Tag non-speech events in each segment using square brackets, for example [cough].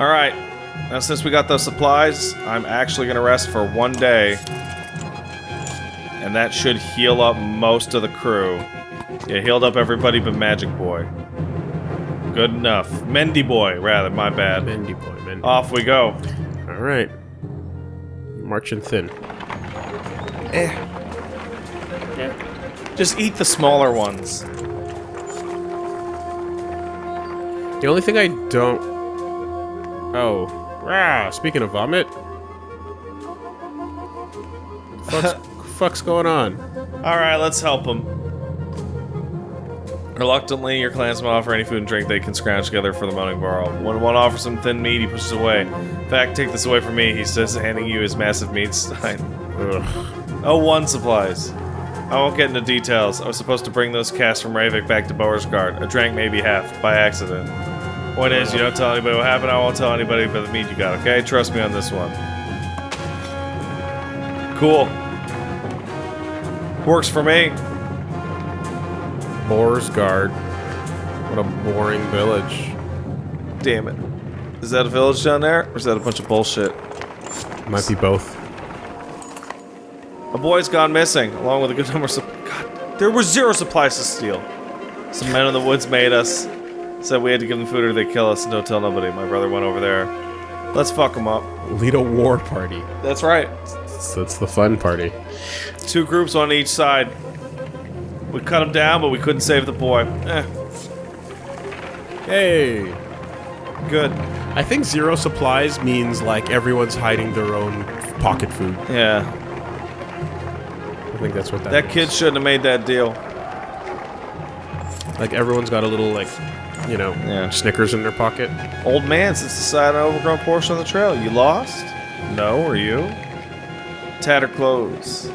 Alright. Now, since we got those supplies, I'm actually gonna rest for one day. And that should heal up most of the crew. Yeah, healed up everybody but Magic Boy. Good enough. Mendy Boy, rather, my bad. Mendy boy, Mendy. Off we go. All right. Marching thin. Eh. Yeah. Just eat the smaller ones. The only thing I don't. Oh, rah! Speaking of vomit, What the fuck's, [laughs] fuck's going on? Alright, let's help him. Reluctantly, your clansmen offer any food and drink they can scrounge together for the moaning barrel. When one offers some thin meat, he pushes away. In fact, take this away from me, he says, handing you his massive meat stein. Oh, one supplies. I won't get into details. I was supposed to bring those casts from Ravik back to Boersgard. I drank maybe half, by accident. Point is, you don't tell anybody what happened, I won't tell anybody but the meat you got, okay? Trust me on this one. Cool. Works for me. Boersgard. What a boring village. Damn it. Is that a village down there? Or is that a bunch of bullshit? Might be both. A boy's gone missing, along with a good number of God, there were zero supplies to steal. Some men in the woods made us. Said we had to give them food or they'd kill us and don't tell nobody. My brother went over there. Let's fuck them up. Lead a war party. That's right. So that's the fun party. Two groups on each side. We cut them down, but we couldn't save the boy. Eh, Hey! good. I think zero supplies means like everyone's hiding their own pocket food. Yeah. I think that's what that That means. kid shouldn't have made that deal. Like everyone's got a little like, you know, Yeah. Snickers in their pocket. Old man sits beside an overgrown portion of the trail. You lost? No, are you? Tattered clothes.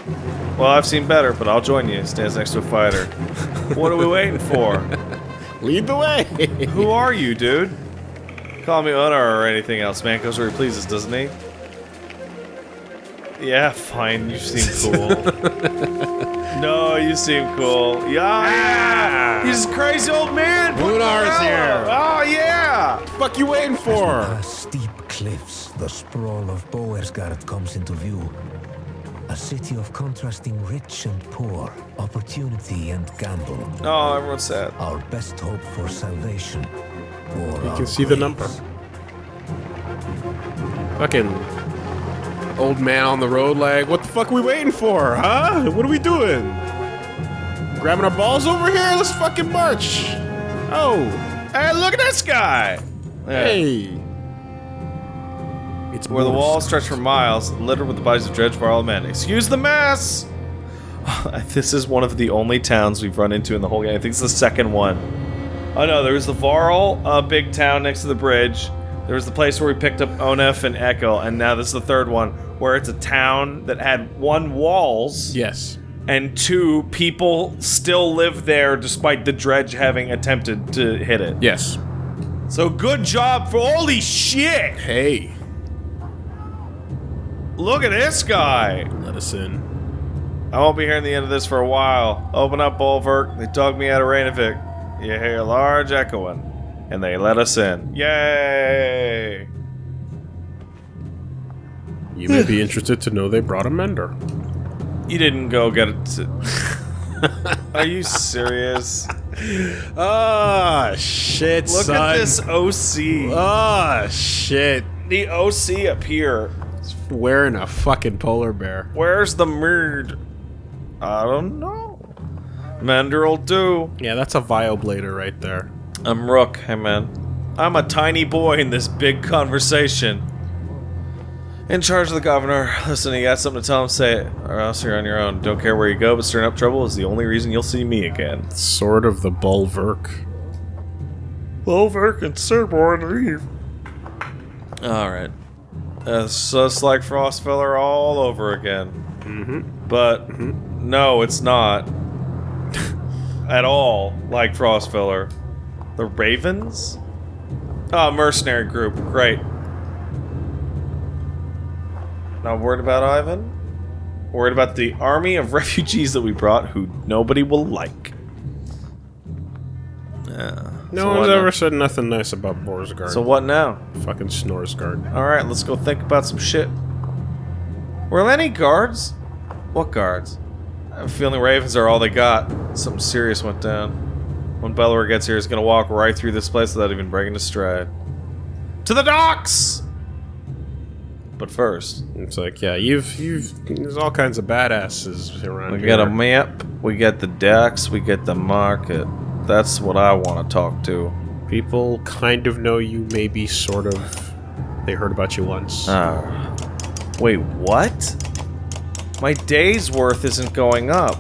Well, I've seen better, but I'll join you. Stands next to a fighter. [laughs] what are we waiting for? Lead the way. Who are you, dude? Call me Unar or anything else. Man goes where he pleases, doesn't he? Yeah, fine. You seem cool. [laughs] no, you seem cool. Yeah, yeah. He's a crazy old man. Unar's Put here. Oh yeah. fuck you waiting for? Past steep cliffs, the sprawl of Boersgard comes into view. A city of contrasting rich and poor, opportunity and gamble. Oh, everyone's sad. Our best hope for salvation. Or You can see the number. Fucking old man on the road, like, what the fuck are we waiting for, huh? What are we doing? Grabbing our balls over here? Let's fucking march. Oh, Hey, look at this guy. Yeah. hey. It's Where the walls stretch for miles, littered with the bodies of Dredgebar men. Excuse the mess! [laughs] this is one of the only towns we've run into in the whole game. I think it's the second one. Oh no, there was the Varl, uh, big town next to the bridge. There was the place where we picked up Onef and Echo, and now this is the third one, where it's a town that had one walls Yes. and two people still live there despite the dredge having attempted to hit it. Yes. So good job for holy shit! Hey, Look at this guy! let us in. I won't be hearing the end of this for a while. Open up, Bolverk. They dug me out of Rainovic. You hear a large echoing. And they let us in. Yay! You may be [laughs] interested to know they brought a mender. You didn't go get it. To... [laughs] Are you serious? Ah, shit, Look son. at this OC. Ah, shit. the OC up here. Wearing a fucking polar bear. Where's the merd? I don't know. Mender'll do. Yeah, that's a Vioblader right there. I'm Rook, hey man. I'm a tiny boy in this big conversation. In charge of the governor. Listen, you got something to tell him, say it, or else you're on your own. Don't care where you go, but stirring up trouble is the only reason you'll see me again. Sword of the Bolverk. Bolverk and Sir leave. Alright. Uh, it's just like Frostvellr all over again. Mm-hmm. But mm-hmm. no, it's not. [laughs] At all like Frostvellr. The Ravens? Oh, mercenary group. Great. Not worried about Ivan? Worried about the army of [laughs] refugees that we brought who nobody will like. Yeah. No So one's what now? ever said nothing nice about Boersgard. So what now? Fucking Snorsgard. Alright, let's go think about some shit. Were there any guards? What guards? I have a feeling ravens are all they got. Something serious went down. When Bellower gets here, he's gonna walk right through this place without even breaking a stride. To the docks! But first, It's like, yeah, you've you've there's all kinds of badasses around we here. get a map, we got the decks, we got the market. That's what I want to talk to. People kind of know you, maybe sort of. They heard about you once. Ah. Wait, what? My day's worth isn't going up.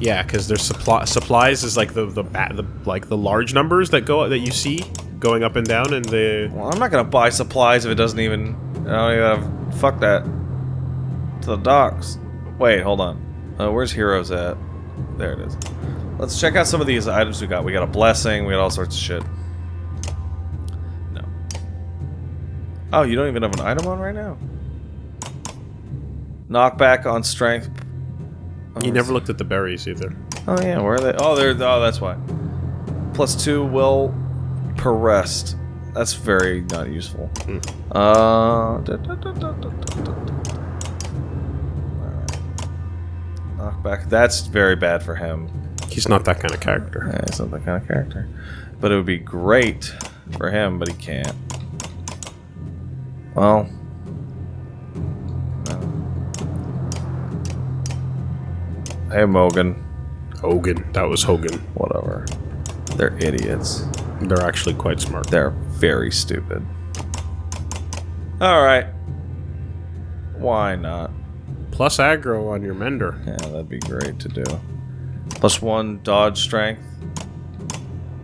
Yeah, because there's supply supplies is like the the, the like the large numbers that go that you see going up and down, and the Well, I'm not gonna buy supplies if it doesn't even. I don't even have. Fuck that. To the docks. Wait, hold on. Uh, where's heroes at? There it is. Let's check out some of these items we got. We got a blessing. We got all sorts of shit. No. Oh, you don't even have an item on right now. Knockback on strength. Oh, you never looked at the berries either. Oh yeah, where are they? Oh, they're. Oh, that's why. Plus two will per rest. That's very not useful. Hmm. Uh. da- da- da-. Knockback. That's very bad for him. He's not that kind of character. Yeah, he's not that kind of character. But it would be great for him, but he can't. Well. no. Hey, Mogan. Hogan, that was Hogan. Whatever. They're idiots. They're actually quite smart. They're very stupid. Alright. Why not? Plus aggro on your mender. Yeah, that'd be great to do. Plus one dodge strength.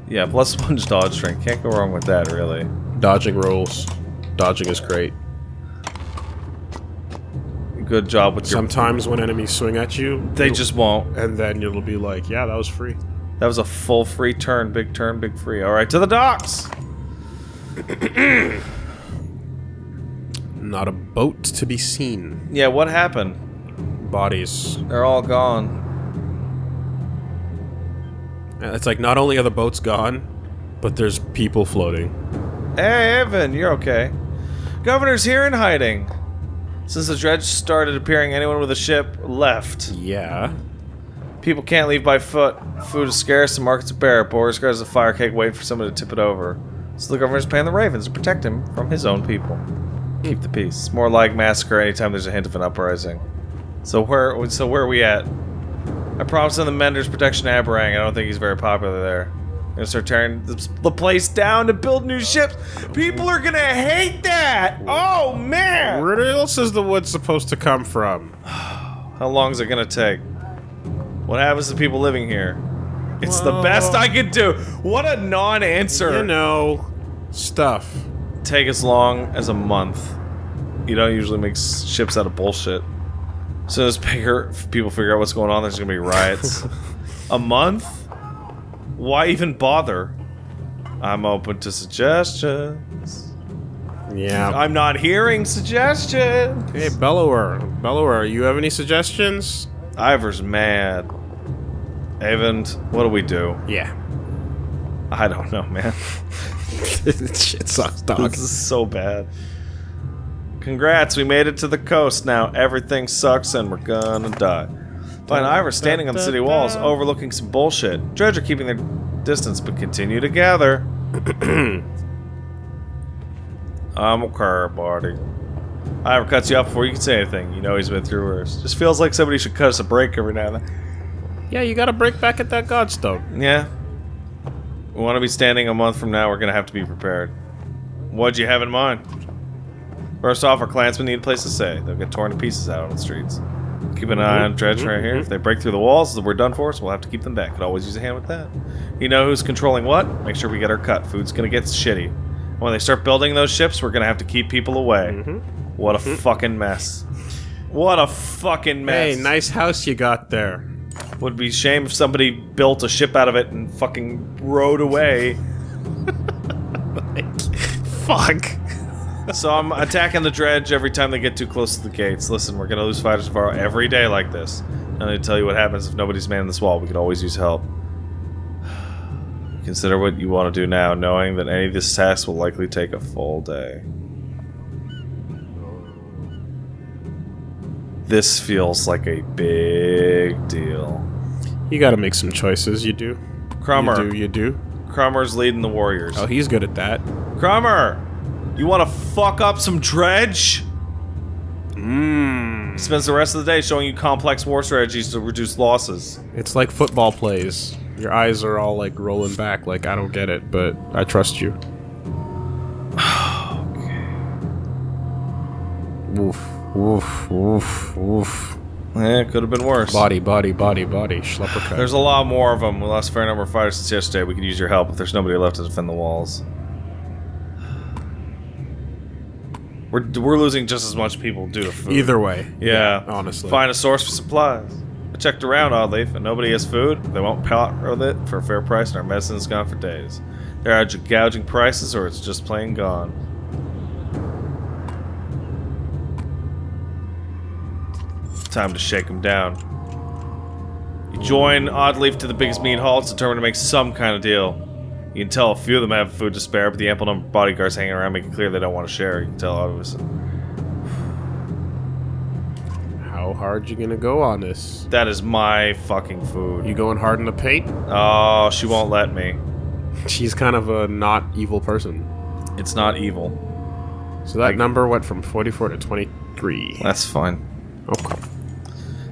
Yeah, plus [laughs] one dodge strength. Can't go wrong with that, really. Dodging rolls. Dodging is great. Good job with your... Sometimes when enemies swing at you, They just won't. and then it'll be like, yeah, that was free. That was a full free turn. Big turn, big free. Alright, to the docks! [clears throat] Not a boat to be seen. Yeah, what happened? Bodies. They're all gone. It's like not only are the boats gone, but there's people floating. Hey, Evan, you're okay. Governor's here in hiding. Since the dredge started appearing, anyone with a ship left. Yeah. People can't leave by foot. Food is scarce, the markets are bare. Boris guards a fire cake waiting for someone to tip it over. So the governor's paying the ravens to protect him from his own people. Keep the peace. It's more like massacre anytime there's a hint of an uprising. So where so where are we at? I promised him the Mender's protection to Arberrang. I don't think he's very popular there. I'm gonna start tearing the, the place down to build new ships. People are gonna hate that! Oh man! Where else is the wood supposed to come from? [sighs] How long is it gonna take? What happens to people living here? It's the best I could do. What a non-answer. You know, stuff. Take as long as a month. You don't usually make ships out of bullshit. As soon as bigger people figure out what's going on, there's gonna be riots. [laughs] a month? Why even bother? I'm open to suggestions. Yeah. I'm not hearing suggestions. Hey, Bellower. Bellower, you have any suggestions? Iver's mad. Avon, what do we do? Yeah. I don't know, man. [laughs] Shit sucks, dog. This is so bad. Congrats, we made it to the coast now. Everything sucks and we're gonna die. Find Iver standing on the city walls, overlooking some bullshit. Dredge are keeping their distance, but continue to gather. [clears throat] I'm okay, buddy. Iver cuts you off before you can say anything. You know he's been through worse. Just feels like somebody should cut us a break every now and then. Yeah, you gotta break back at that Godstone. Yeah. We want to be standing a month from now. We're going to have to be prepared. What'd you have in mind? First off, our clansmen need a place to stay. They'll get torn to pieces out on the streets. Keep an eye on mm-hmm. Dredge right here. Mm-hmm. If they break through the walls, we're done for, so we'll have to keep them back. Could always use a hand with that. You know who's controlling what? Make sure we get our cut. Food's going to get shitty. When they start building those ships, we're going to have to keep people away. Mm-hmm. What a fucking mess. What a fucking mess. Hey, nice house you got there. Would be a shame if somebody built a ship out of it and fucking rowed away. Fuck. So I'm attacking the dredge every time they get too close to the gates. Listen, we're gonna lose fighters tomorrow every day like this. I'm gonna tell you what happens if nobody's manning this wall. We could always use help. [sighs] Consider what you want to do now, knowing that any of this task will likely take a full day. This feels like a big deal. You gotta make some choices. You do. Krumr. You do. You do. Krumr's leading the Warriors. Oh, he's good at that. Krumr, You want to fuck up some dredge? Mmm. Spends the rest of the day showing you complex war strategies to reduce losses. It's like football plays. Your eyes are all like rolling back, like I don't get it, but I trust you. [sighs] Okay. Woof, woof, woof, woof. Eh, it could have been worse. Body, body, body, body. Schleppercut. There's a lot more of them. We lost a fair number of fighters since yesterday. We could use your help if there's nobody left to defend the walls. We're, we're losing just as much people due to food. Either way. Yeah. honestly. Find a source for supplies. I checked around, oddly, and nobody has food. They won't part with it for a fair price, and our medicine's gone for days. They're either gouging prices, or it's just plain gone. Time to shake them down. You join Oddleif to the biggest meat hall. It's determined to make some kind of deal. You can tell a few of them have food to spare, but the ample number of bodyguards hanging around make it clear they don't want to share. You can tell, obviously. How hard you gonna go on this? That is my fucking food. You going hard in the paint? Oh, she won't let me. [laughs] She's kind of a not evil person. It's not evil. So that Like- number went from 44 to 23. That's fine. Okay.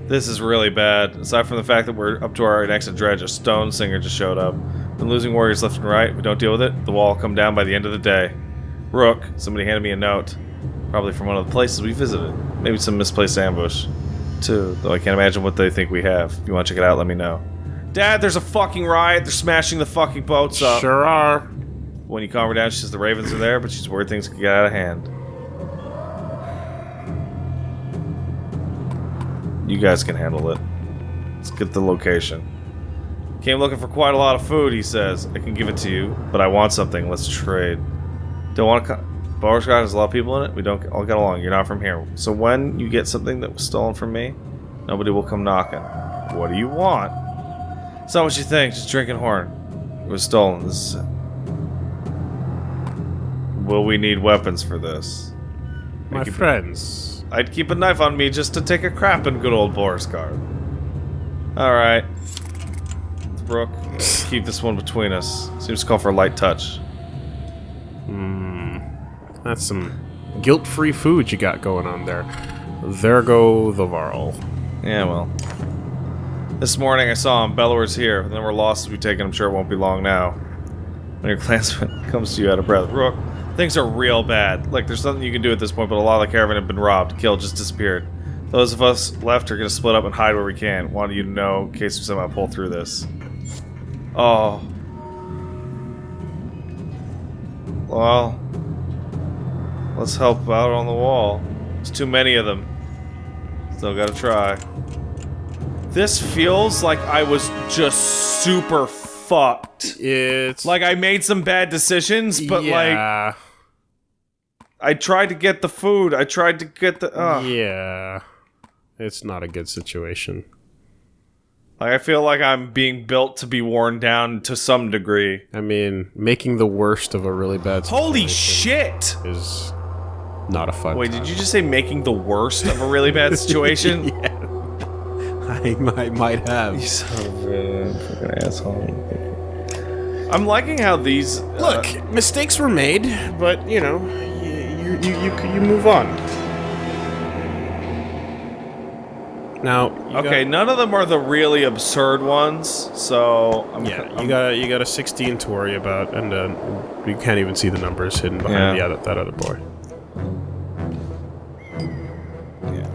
This is really bad. Aside from the fact that we're up to our next dredge, a stoneslinger just showed up. Been losing warriors left and right. We don't deal with it, the wall will come down by the end of the day. Rook, somebody handed me a note. Probably from one of the places we visited. Maybe some misplaced ambush. Too, though I can't imagine what they think we have. If you want to check it out, let me know. Dad, there's a fucking riot. They're smashing the fucking boats up. Sure are. When you calm her down, she says the ravens are there, but she's worried things could get out of hand. You guys can handle it. Let's get the location. Came looking for quite a lot of food, he says. I can give it to you, but I want something. Let's trade. Don't want to. Co- Boersgard has a lot of people in it. We don't all get along. You're not from here. So when you get something that was stolen from me, nobody will come knocking. What do you want? It's not what you think. Just drinking horn. It was stolen. This is Will we need weapons for this? My friends. I'd keep a knife on me just to take a crap in good old Boersgard. Alright. Brooke, keep this one between us. Seems to call for a light touch. Hmm. That's some guilt-free food you got going on there. There go the Varl. Yeah, well. This morning I saw him. Bellower's here. The number of losses we've taken, I'm sure it won't be long now. When your [laughs] clansman comes to you out of breath. Rook, things are real bad. Like, there's nothing you can do at this point, but a lot of the caravan have been robbed, killed, just disappeared. Those of us left are going to split up and hide where we can. Wanted you to know in case we somehow pull through this. Oh. Well. Let's help out on the wall. There's too many of them. Still gotta try. This feels like I was just super fucked. It's Like I made some bad decisions, but like yeah, I tried to get the food. I tried to get the. Uh, yeah, it's not a good situation. Like I feel like I'm being built to be worn down to some degree. I mean, making the worst of a really bad Holy shit! is not a fun. Wait, time. did you just say making the worst of a really bad [laughs] situation? yeah. I might, might have. You son of fucking asshole. I'm liking how these. uh, Look, mistakes were made, but you know, you you you, you, you move on. Now, okay, got- none of them are the really absurd ones, so I'm, yeah, I'm- you got you got a 16 to worry about, and uh, you can't even see the numbers hidden behind Yeah. the other, that other boy. yeah.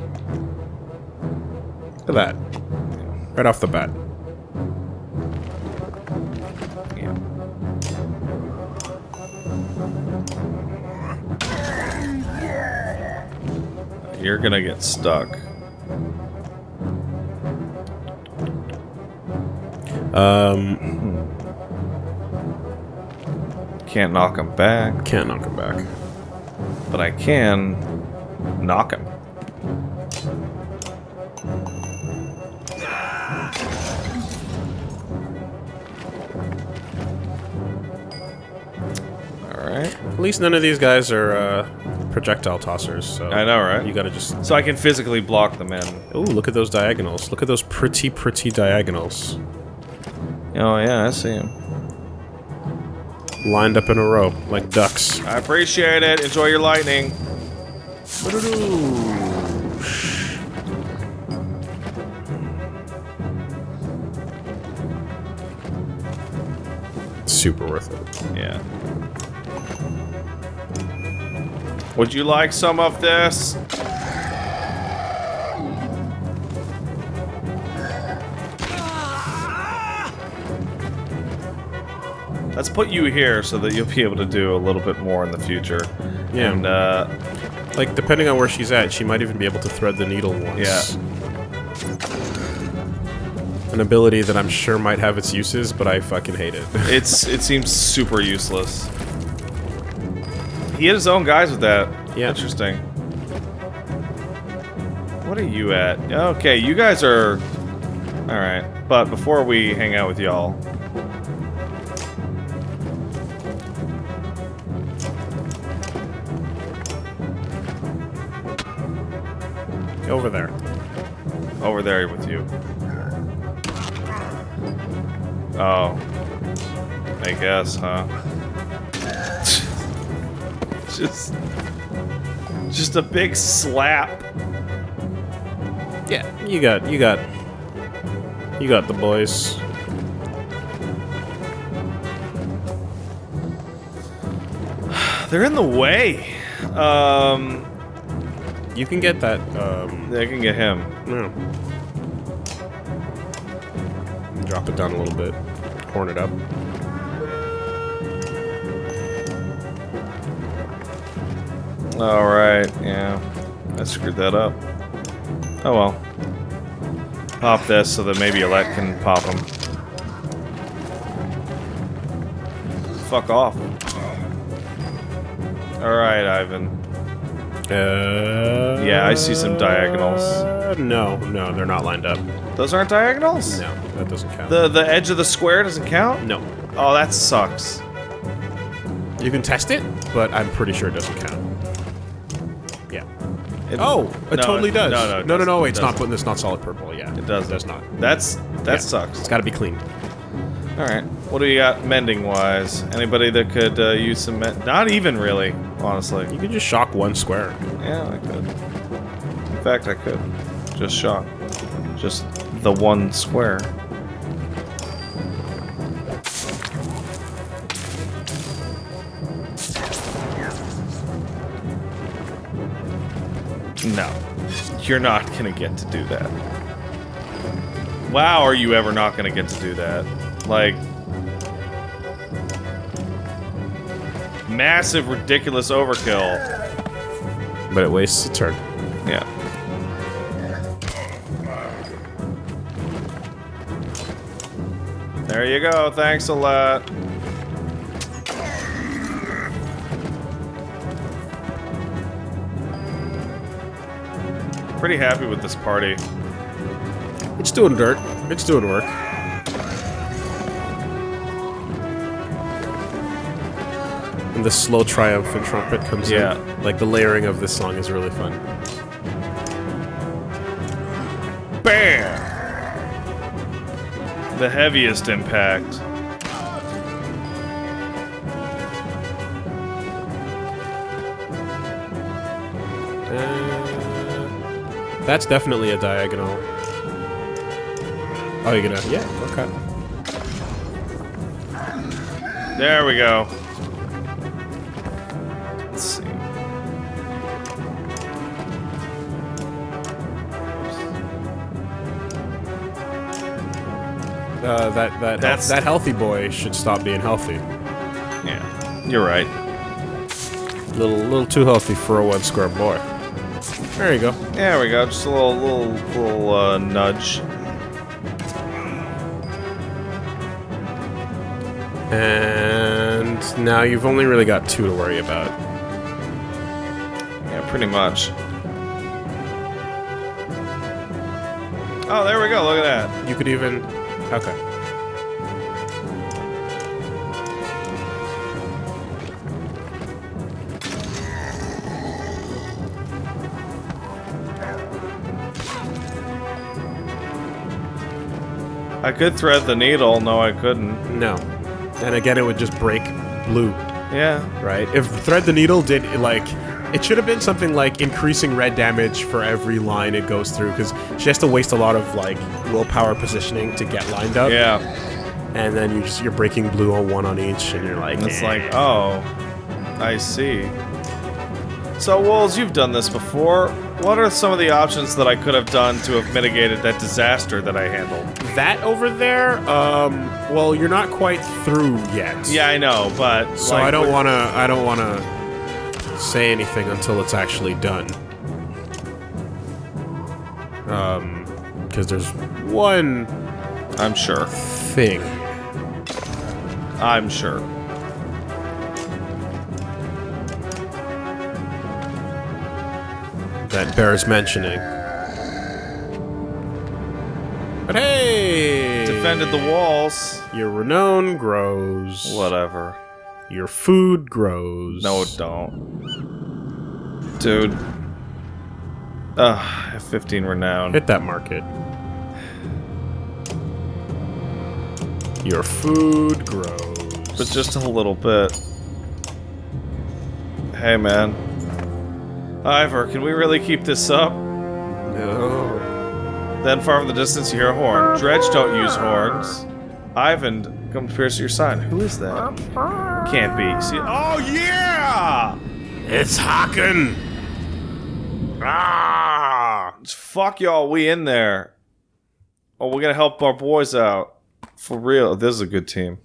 Look at that, right off the bat. Yeah. You're gonna get stuck. Um, Can't knock him back, can't knock him back. but I can knock him. right? At least none of these guys are uh, projectile tossers. So I know, right? You gotta just. So I can physically block them in. Oh, look at those diagonals. Look at those pretty, pretty diagonals. Oh yeah, I see them. Lined up in a row, like ducks. I appreciate it. Enjoy your lightning. Super worth it. Yeah. Would you like some of this? Let's put you here so that you'll be able to do a little bit more in the future. Yeah. And, uh, Like, depending on where she's at, she might even be able to thread the needle once. Yeah. An ability that I'm sure might have its uses, but I fucking hate it. it's it seems super useless. He had his own guys with that. Yeah. Interesting. What are you at? Okay, you guys are... Alright, but before we hang out with y'all... Over there. Over there with you. Oh. I guess, huh? Just... Just a big slap. Yeah, you got, you got, you got the boys. [sighs] They're in the way. Um, You can get that, um, they can get him. no. Drop it down a little bit. Horn it up. All right, yeah, I screwed that up. Oh well. Pop this so that maybe Alette can pop him. Fuck off. All right, Ivan. Uh, Yeah, I see some diagonals. No, no, they're not lined up. Those aren't diagonals. No, that doesn't count. The the edge of the square doesn't count. no. Oh, that sucks. You can test it, but I'm pretty sure it doesn't count. Yeah. It- Oh, it no, totally does. No, no, it no, no, doesn't. no. It It's not. doesn't. It's not solid purple. Yeah, It doesn't. It does not. That's that Yeah. sucks. It's got to be clean. All right. What do you got mending wise? Anybody that could uh, use some mend? Not even really, honestly. You could just shock one square. Yeah, I could. In fact, I could. Just shock. Just the one square. No. You're not gonna get to do that. Wow, are you ever not gonna get to do that? Like... Massive, ridiculous overkill. But it wastes a turn. Yeah. There you go. Thanks a lot. Pretty happy with this party. It's doing dirt. It's doing work. And the slow triumphant trumpet comes Yeah. in. Like the layering of this song is really fun. Bam! The heaviest impact. Uh, that's definitely a diagonal. Oh, you're gonna? Yeah. Okay. There we go. Let's see. Uh, that that That's- that healthy boy should stop being healthy. Yeah, you're right. Little little too healthy for a one square boy. There you go. There we go. Just a little, little, little uh, nudge. And now you've only really got two to worry about. Yeah, pretty much. Oh, there we go. Look at that. You could even. Okay. I could thread the needle. No, I couldn't. No. And again, it would just break blue, Yeah. right? If thread the needle did like, it should have been something like increasing red damage for every line it goes through, because she has to waste a lot of like willpower positioning to get lined up. Yeah. And then you just you're breaking blue on one on each, and you're like, And it's "Eh." like, oh, I see. So, Wolves, you've done this before. What are some of the options that I could have done to have mitigated that disaster that I handled? That over there. Um, well, you're not quite through yet. Yeah, I know, but So like, I don't want to. I don't want to say anything until it's actually done. Um, because there's one I'm sure. thing. I'm sure. that bears mentioning. But hey, Defended the walls. Your renown grows. Whatever. Your food grows. No, it don't. Dude. Ugh, F15 renown. Hit that market. Your food grows. But just a little bit. Hey, man. Iver, can we really keep this up? no. Then far in the distance you hear a horn. Dredge don't use horns. Ivan, come pierce your sign. Who is that? Can't be. See? Oh yeah! It's Hakon. Ah! Fuck y'all, we in there. Oh, we're gonna help our boys out. For real, this is a good team.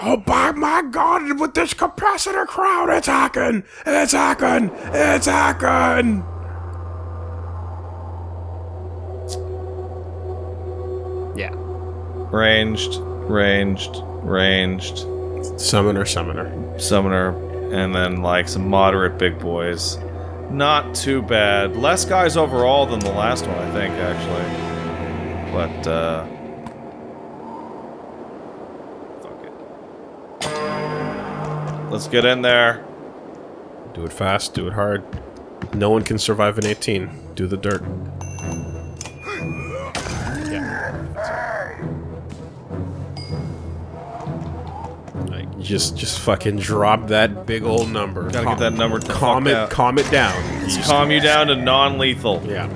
Oh, by my God! With this capacitor crowd, it's Hakon. It's Hakon. It's Hakon. Ranged, ranged, ranged, Summoner, summoner. summoner, and then like some moderate big boys. Not too bad. Less guys overall than the last one, I think, actually. But, uh. Fuck it. Let's get in there. Do it fast. Do it hard. No one can survive an 18. Do the dirt. Just, just fucking drop that big old number. Gotta get that number Calm it, out. calm it down. Just- Calm you down to non lethal. Yeah.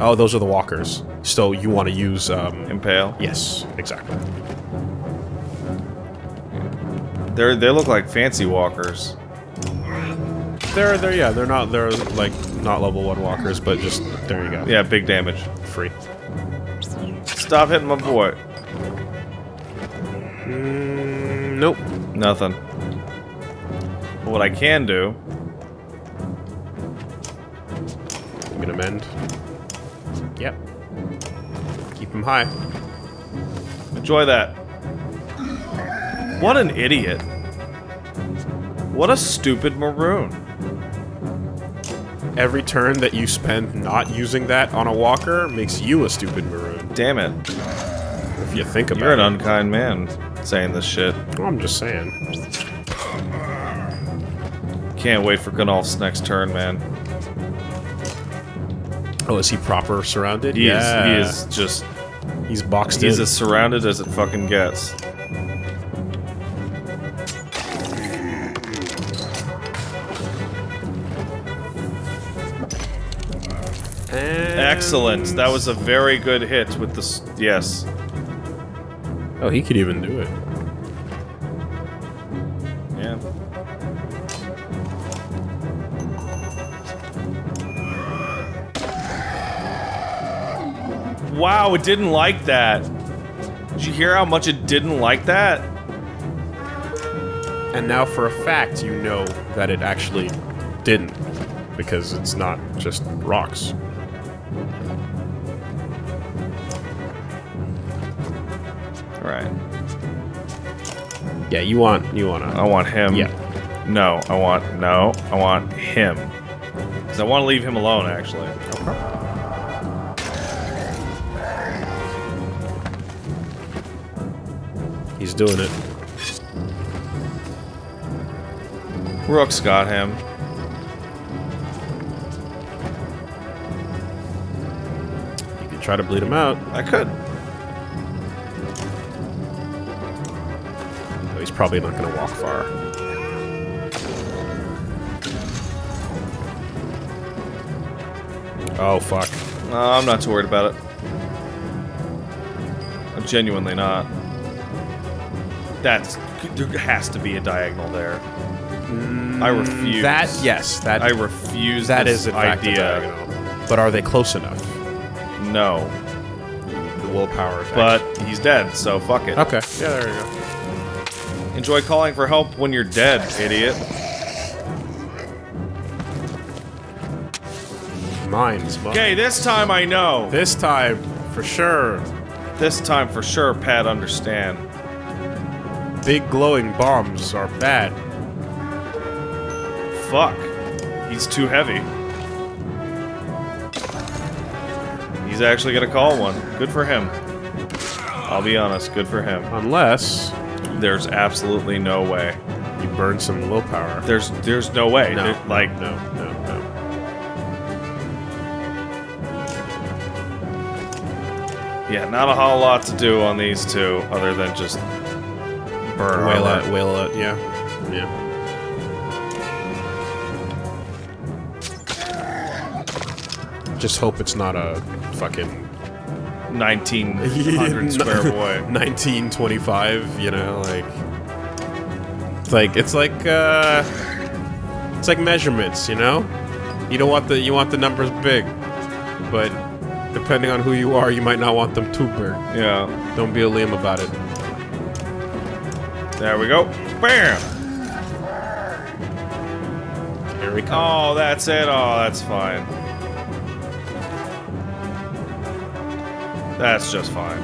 Oh, those are the walkers. So you want to use, um... Impale. Yes, exactly. They're, they look like fancy walkers. They're, they're, yeah, they're not, they're, like, not level 1 walkers, but just, there you go. Yeah, big damage. Free. Stop hitting my boy. Mm, nope. Nothing. But what I can do. I'm gonna mend. Yep. Keep him high. Enjoy that. What an idiot. What a stupid maroon. Every turn that you spend not using that on a walker makes you a stupid maroon. Damn it. If you think about it. You're an it. unkind man saying this shit. Well, I'm just saying. Can't wait for Gunnulf's next turn, man. Oh, is he proper surrounded? He yeah. is he is just He's boxed he's in. as surrounded as it fucking gets. Excellent. That was a very good hit with the yes. Oh, he could even do it. Yeah. Wow, it didn't like that. Did you hear how much it didn't like that? And now, for a fact, you know that it actually didn't, because it's not just rocks. Right. Yeah, you want you want to. I want him. Yeah. No, I want no. I want him. Cause I want to leave him alone. Actually. He's doing it. Rook's got him. You can try to bleed him out. I could. Probably not going to walk far. Oh, fuck. No, I'm not too worried about it. I'm genuinely not. That's there has to be a diagonal there. I refuse. Mm, That, yes, that, I refuse. that is in idea. But are they close enough? No, The willpower but he's dead, so fuck it. Okay, yeah, there you go. Enjoy calling for help when you're dead, idiot. Mine's mine. Okay, this time I know. This time, for sure, This time for sure, Pat, understand. big glowing bombs are bad. Fuck. He's too heavy. He's actually gonna call one. Good for him. I'll be honest, good for him. Unless There's absolutely no way. you burn some willpower. There's there's no way. No, There- like no, no, no. yeah, not a whole lot to do on these two other than just burn Wail it, wail it, yeah. Yeah. Just hope it's not a fucking 1900 [laughs] square [laughs] boy. 1925, you know, like it's like it's like uh it's like measurements, you know? You don't want the you want the numbers big, but depending on who you are, you might not want them too big. Yeah. Don't be a Liam about it. There we go. Bam. Here we come. Oh, that's it. Oh, that's fine. That's just fine.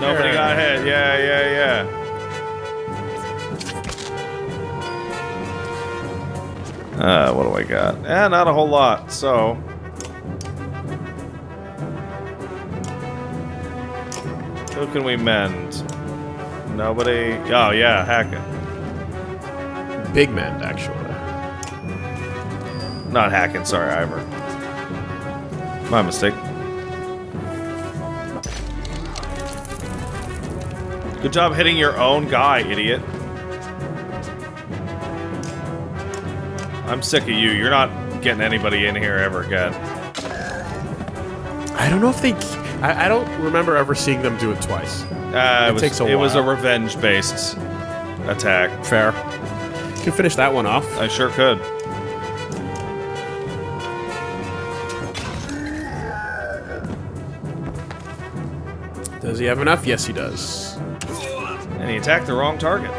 Nobody got hit. Yeah, yeah, yeah. Uh, what do I got? Eh, not a whole lot, so... Who can we mend? Nobody... Oh, yeah, Hakon. Big man, actually. Not hacking, sorry, Iver. My mistake. Good job hitting your own guy, idiot. I'm sick of you. You're not getting anybody in here ever again. I don't know if they. I, I don't remember ever seeing them do it twice. Uh, It it was, takes a it was a revenge-based attack. Fair. You Can finish that one off. I sure could. Does he have enough? Yes, he does. And he attacked the wrong target.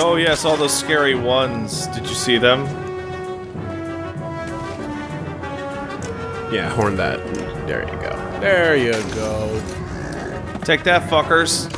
Oh yes, all those scary ones. Did you see them? Yeah, horn that. There you go. There you go. Take that, fuckers.